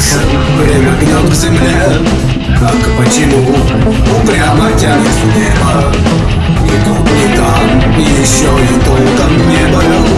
Солнце время гнет к земле как почему упрямо тянет небо. И тут, и там, и еще и тут. Там не был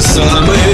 самый